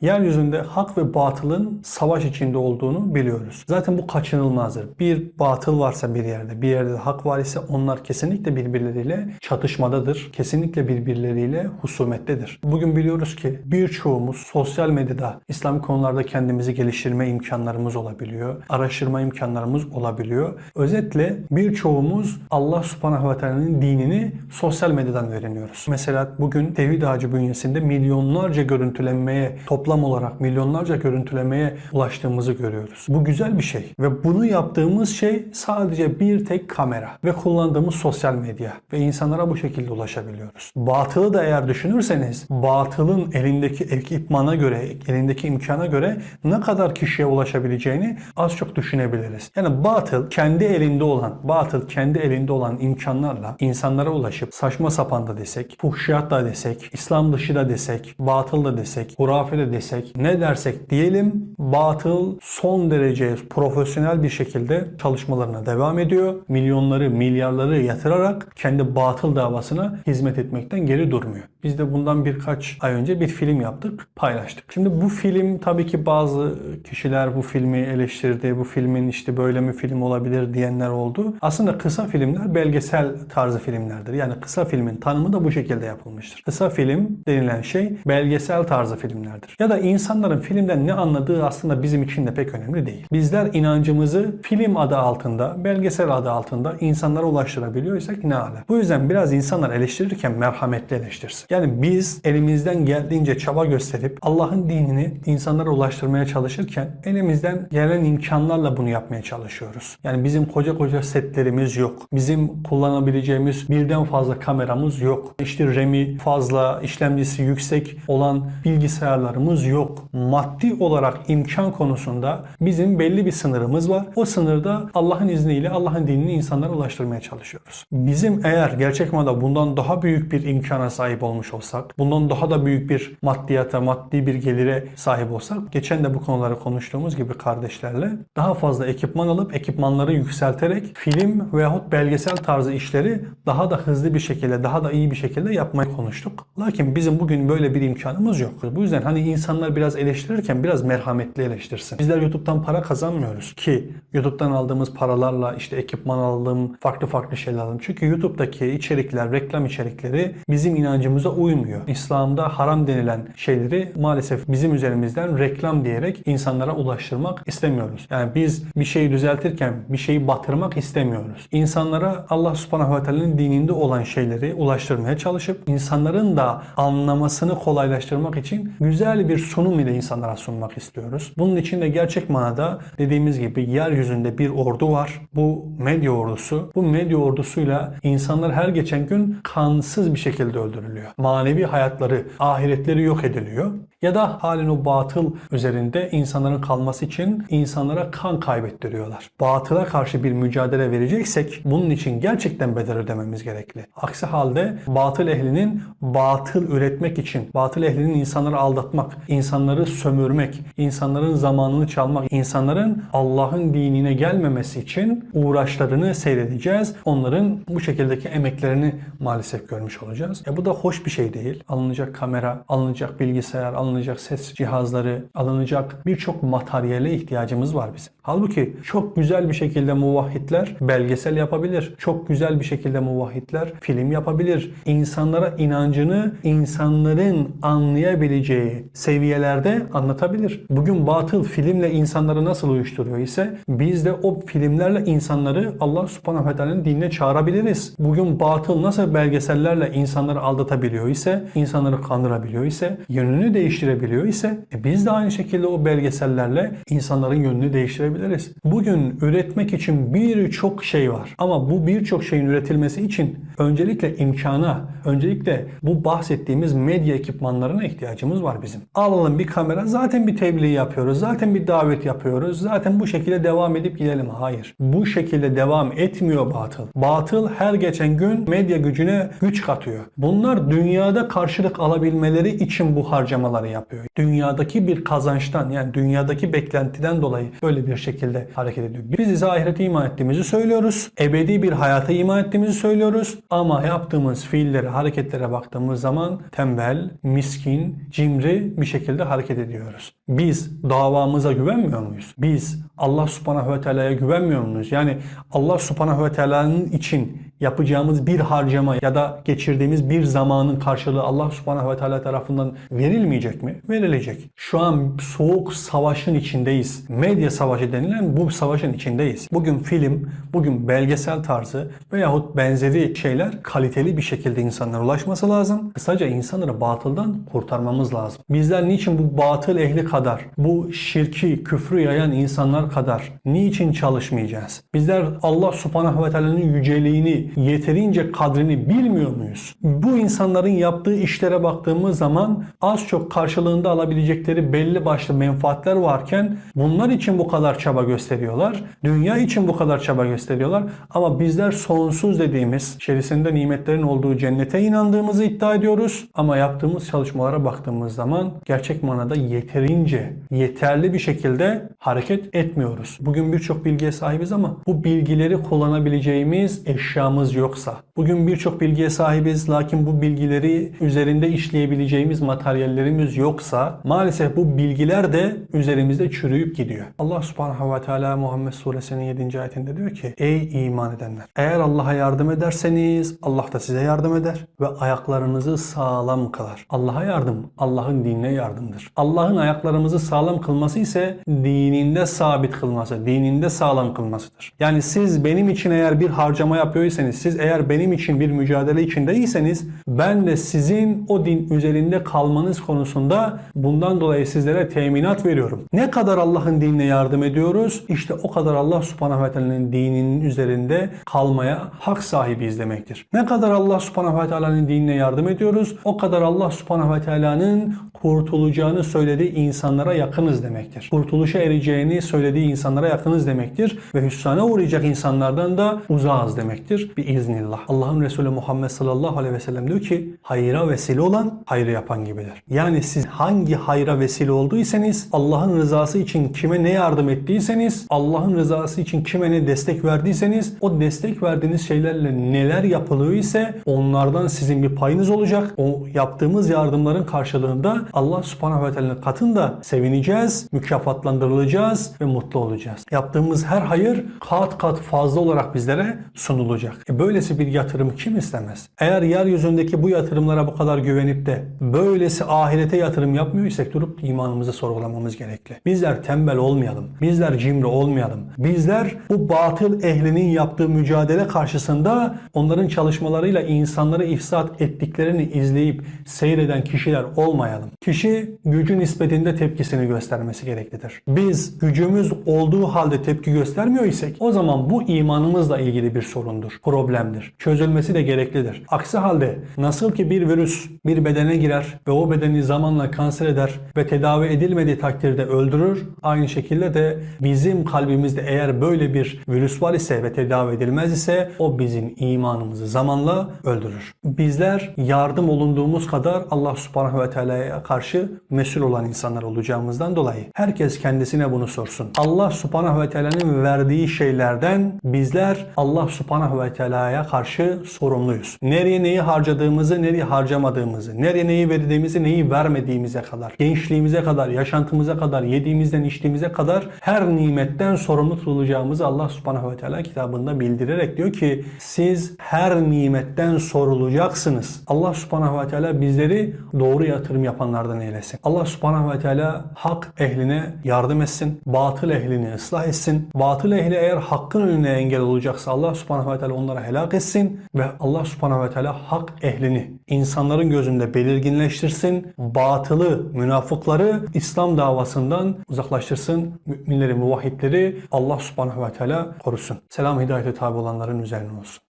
Yeryüzünde hak ve batılın savaş içinde olduğunu biliyoruz. Zaten bu kaçınılmazdır. Bir batıl varsa bir yerde, bir yerde de hak var ise onlar kesinlikle birbirleriyle çatışmadadır. Kesinlikle birbirleriyle husumettedir. Bugün biliyoruz ki birçoğumuz sosyal medyada İslam konularda kendimizi geliştirme imkanlarımız olabiliyor. Araştırma imkanlarımız olabiliyor. Özetle birçoğumuz Allah subhanahu ve teala'nın dinini sosyal medyadan öğreniyoruz. Mesela bugün Tevhid Ağacı bünyesinde milyonlarca görüntülenmeye, toplam olarak milyonlarca görüntülemeye ulaştığımızı görüyoruz. Bu güzel bir şey ve bunu yaptığımız şey sadece bir tek kamera ve kullandığımız sosyal medya ve insanlara bu şekilde ulaşabiliyoruz. Batılı da eğer düşünürseniz batılın elindeki ekipmana göre, elindeki imkana göre ne kadar kişiye ulaşabileceğini az çok düşünebiliriz. Yani batıl kendi elinde olan, batıl kendi elinde olan imkanlarla insanlara ulaşıp saçma sapan da desek, fuhşiyat da desek, İslam dışı da desek, batıl da desek, hurafe de desek, ne dersek diyelim batıl son derece profesyonel bir şekilde çalışmalarına devam ediyor. Milyonları, milyarları yatırarak kendi batıl davasına hizmet etmekten geri durmuyor. Biz de bundan birkaç ay önce bir film yaptık, paylaştık. Şimdi bu film tabii ki bazı kişiler bu filmi eleştirdi. Bu filmin işte böyle mi film olabilir diyenler oldu. Aslında kısa filmler belgesel tarzı filmlerdir. Yani kısa filmin tanımı da bu şekilde yapılmıştır. Kısa film denilen şey belgesel tarzı filmlerdir. Ya da insanların filmden ne anladığı aslında bizim için de pek önemli değil. Bizler inancımızı film adı altında, belgesel adı altında insanlara ulaştırabiliyorsak ne ala. Bu yüzden biraz insanlar eleştirirken merhametli eleştirsin. Yani biz elimizden geldiğince çaba gösterip Allah'ın dinini insanlara ulaştırmaya çalışırken elimizden gelen imkanlarla bunu yapmaya çalışıyoruz. Yani bizim koca koca setlerimiz yok. Bizim kullanabileceğimiz birden fazla kameramız yok. İşte RAM'i fazla, işlemcisi yüksek olan bilgisayarlarımız yok. Maddi olarak imkan konusunda bizim belli bir sınırımız var. O sınırda Allah'ın izniyle Allah'ın dinini insanlara ulaştırmaya çalışıyoruz. Bizim eğer gerçek manada bundan daha büyük bir imkana sahip olmuş olsak, bundan daha da büyük bir maddiyata, maddi bir gelire sahip olsak, geçen de bu konuları konuştuğumuz gibi kardeşlerle daha fazla ekipman alıp ekipmanları yükselterek film veyahut belgesel tarzı işleri daha da hızlı bir şekilde, daha da iyi bir şekilde yapmayı konuştuk. Lakin bizim bugün böyle bir imkanımız yok. Bu yüzden hani insanlar biraz eleştirirken biraz merhametli eleştirsin. Bizler YouTube'dan para kazanmıyoruz ki YouTube'dan aldığımız paralarla işte ekipman aldım, farklı farklı şeyler aldım. Çünkü YouTube'daki içerikler, reklam içerikleri bizim inancımıza uymuyor. İslam'da haram denilen şeyleri maalesef bizim üzerimizden reklam diyerek insanlara ulaştırmak istemiyoruz. Yani biz bir şeyi düzeltirken bir şeyi batırmak istemiyoruz. İnsanlara Allah subhanahu ve teala'nın dininde olan şeyleri ulaştırmaya çalışıp insanların da anlamasını kolaylaştırmak için güzel bir sunum ile insanlara sunmak istiyoruz. Bunun için de gerçek manada dediğimiz gibi yeryüzünde bir ordu var. Bu medya ordusu. Bu medya ordusuyla insanlar her geçen gün kansız bir şekilde öldürülüyor. Manevi hayatları, ahiretleri yok ediliyor. Ya da halen o batıl üzerinde insanların kalması için insanlara kan kaybettiriyorlar. Batıla karşı bir mücadele vereceksek bunun için gerçekten bedel ödememiz gerekli. Aksi halde batıl ehlinin batıl üretmek için, batıl ehlinin insanları aldatmak, insanları sömürmek, insanların zamanını çalmak, insanların Allah'ın dinine gelmemesi için uğraşlarını seyredeceğiz. Onların bu şekildeki emeklerini maalesef görmüş olacağız. E bu da hoş bir şey değil. Alınacak kamera, alınacak bilgisayar, alınacak ses cihazları, alınacak birçok materyale ihtiyacımız var bizim. Halbuki çok güzel bir şekilde muvahhidler belgesel yapabilir. Çok güzel bir şekilde muvahhidler film yapabilir. İnsanlara inancını insanların anlayabileceği seviyelerde anlatabilir. Bugün batıl filmle insanları nasıl uyuşturuyor ise biz de o filmlerle insanları Allah subhanahu ve teala'nın dinine çağırabiliriz. Bugün batıl nasıl belgesellerle insanları aldatabiliyor ise, insanları kandırabiliyor ise, yönünü değiştirebiliyor ise e biz de aynı şekilde o belgesellerle insanların yönünü değiştirebiliriz. Bugün üretmek için birçok şey var. Ama bu birçok şeyin üretilmesi için öncelikle imkana, öncelikle bu bahsettiğimiz medya ekipmanlarına ihtiyacımız var bizim. Alalım bir kamera, zaten bir tebliğ yapıyoruz, zaten bir davet yapıyoruz, zaten bu şekilde devam edip gidelim. Hayır. Bu şekilde devam etmiyor batıl. Batıl her geçen gün medya gücüne güç katıyor. Bunlar dünya dünyada karşılık alabilmeleri için bu harcamaları yapıyor. Dünyadaki bir kazançtan yani dünyadaki beklentiden dolayı böyle bir şekilde hareket ediyor. Biz ise ahirete iman ettiğimizi söylüyoruz. Ebedi bir hayata iman ettiğimizi söylüyoruz. Ama yaptığımız fiillere, hareketlere baktığımız zaman tembel, miskin, cimri bir şekilde hareket ediyoruz. Biz davamıza güvenmiyor muyuz? Biz Allah subhanahu ve teala'ya güvenmiyor muyuz? Yani Allah subhanahu ve teala'nın için yapacağımız bir harcama ya da geçirdiğimiz bir zamanın karşılığı Allah subhanahu ve teala tarafından verilmeyecek mi? Verilecek. Şu an soğuk savaşın içindeyiz. Medya savaşı denilen bu savaşın içindeyiz. Bugün film, bugün belgesel tarzı veyahut benzeri şeyler kaliteli bir şekilde insanlara ulaşması lazım. Kısaca insanları batıldan kurtarmamız lazım. Bizler niçin bu batıl ehli kadar, bu şirki, küfrü yayan insanlar kadar niçin çalışmayacağız? Bizler Allah subhanahu ve teala'nın yüceliğini, yeterince kadrini bilmiyor muyuz? Bu insanların yaptığı işlere baktığımız zaman az çok karşılığında alabilecekleri belli başlı menfaatler varken bunlar için bu kadar çaba gösteriyorlar. Dünya için bu kadar çaba gösteriyorlar. Ama bizler sonsuz dediğimiz, içerisinde nimetlerin olduğu cennete inandığımızı iddia ediyoruz. Ama yaptığımız çalışmalara baktığımız zaman gerçek manada yeterince, yeterli bir şekilde hareket etmiyoruz. Bugün birçok bilgiye sahibiz ama bu bilgileri kullanabileceğimiz eşyamız yoksa, bugün birçok bilgiye sahibiz lakin bu bilgileri üzerinde işleyebileceğimiz materyallerimiz yoksa maalesef bu bilgiler de üzerimizde çürüyüp gidiyor. Allah subhanahu ve teala Muhammed suresinin 7. ayetinde diyor ki Ey iman edenler! Eğer Allah'a yardım ederseniz Allah da size yardım eder ve ayaklarınızı sağlam kılar. Allah'a yardım, Allah'ın dinine yardımdır. Allah'ın ayaklarımızı sağlam kılması ise dininde sabit kılması, dininde sağlam kılmasıdır. Yani siz benim için eğer bir harcama yapıyorsanız, siz eğer benim için bir mücadele içindeyseniz ben de sizin o din üzerinde kalmanız konusunda bundan dolayı sizlere teminat veriyorum. Ne kadar Allah'ın dinine yardım ediyoruz? İşte o kadar Allah subhanahu ve teala'nın dininin üzerinde kalmaya hak sahibiyiz demektir. Ne kadar Allah subhanahu ve teala'nın dinine yardım ediyoruz? O kadar Allah subhanahu ve teala'nın kurtulacağını söylediği insanlara yakınız demektir. Kurtuluşa ereceğini söylediği insanlara yakınız demektir. Ve hüsrana uğrayacak insanlardan da uzağız demektir. Bir iznillah. Allah'ın Resulü Muhammed sallallahu aleyhi ve sellem diyor ki hayra vesile olan hayrı yapan gibidir. Yani siz hangi hayra vesile olduysanız Allah'ın rızası için kime ne yardım ettiyseniz Allah'ın rızası için kime ne destek verdiyseniz o destek verdiğiniz şeylerle neler yapılıyor ise onlardan sizin bir payınız olacak. O yaptığımız yardımların karşılığında Allah subhanahu ve teala'nın katında sevineceğiz, mükafatlandırılacağız ve mutlu olacağız. Yaptığımız her hayır kat kat fazla olarak bizlere sunulacak. E böylesi bir yatırım kim istemez? Eğer yeryüzündeki bu yatırımlara bu kadar güvenip de böylesi ahirete yatırım yapmıyorsak durup imanımızı sorgulamamız gerekli. Bizler tembel olmayalım. Bizler cimri olmayalım. Bizler bu batıl ehlinin yaptığı mücadele karşısında onların çalışmalarıyla insanları ifsat ettiklerini izleyip seyreden kişiler olmayalım. Kişi gücü nispetinde tepkisini göstermesi gereklidir. Biz gücümüz olduğu halde tepki göstermiyor isek o zaman bu imanımızla ilgili bir sorundur, problemdir. Çözülmesi de gereklidir. Aksi halde nasıl ki bir virüs bir bedene girer ve o bedeni zamanla kanser eder ve tedavi edilmediği takdirde öldürür. Aynı şekilde de bizim kalbimizde eğer böyle bir virüs var ise ve tedavi edilmez ise o bizim imanımızı zamanla öldürür. Bizler yardım olunduğumuz kadar Allah subhanahu ve teala'ya karşı mesul olan insanlar olacağımızdan dolayı herkes kendisine bunu sorsun. Allah subhanahu ve teala'nın verdiği şeylerden bizler Allah subhanahu ve teala'ya karşı sorumluyuz. Nereye neyi harcadığımızı, nereye harcamadığımızı, nereye neyi verdiğimizi, neyi vermediğimize kadar, gençliğimize kadar, yaşantımıza kadar, yediğimizden içtiğimize kadar her nimetten sorumlu tutulacağımızı Allah subhanahu ve teala kitabında bildirerek diyor ki siz her nimetten sorulacaksınız. Allah subhanahu ve teala bizleri doğru yatırım yapanlardan eylesin. Allah subhanahu ve teala hak ehline yardım etsin. Batıl ehlini ıslah etsin. Batıl ehli eğer hakkın önüne engel olacaksa Allah subhanahu ve teala onlara helak etsin. Ve Allah subhanahu ve teala hak ehlini insanların gözünde belirginleştirsin. Batılı, münafıkları İslam davasından uzaklaştırsın. Müminleri, muvahhidleri Allah subhanahu ve teala korusun. Selam hidayete tabi olanların üzerine olsun.